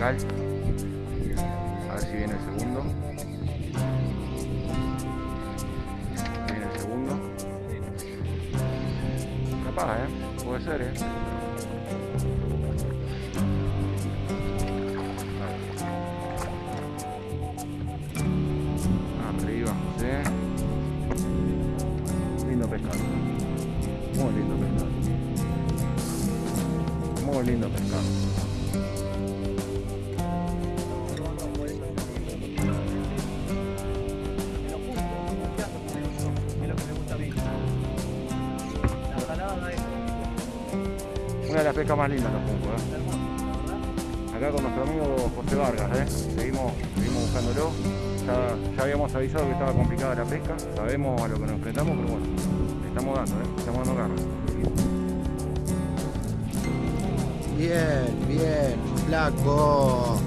A ver si viene el segundo. Viene el segundo. Capaz, ¿eh? Puede ser, ¿eh? Arriba, José. Lindo pescado. Muy lindo pescado. Muy lindo pescado. Una de las pescas más lindas los ¿eh? Acá con nuestro amigo José Vargas, ¿eh? Seguimos, seguimos buscándolo. Ya, habíamos avisado que estaba complicada la pesca, sabemos a lo que nos enfrentamos, pero bueno, le estamos dando, ¿eh? Estamos dando garra. Bien, bien, flaco.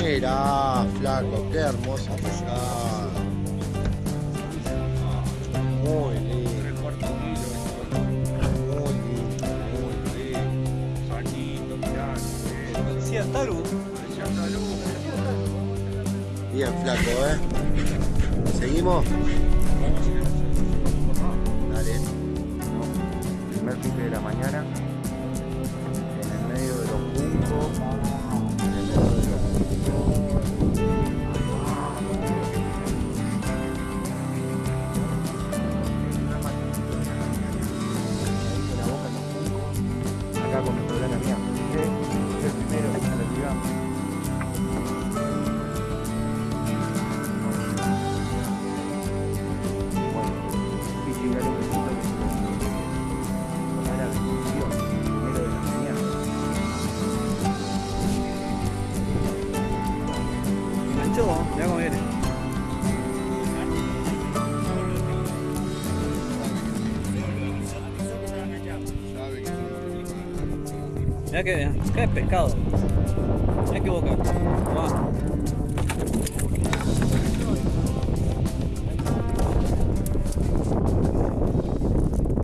Mira, flaco, qué hermosa pescada. Parecía Taru. Bien, flaco, ¿eh? ¿Seguimos? Dale. Primer pique de la mañana, en el medio de los juncos, en el medio de los. Acá con gran amigo 찍어 내가 가야 Mira que, qué pescado. Mira que boca.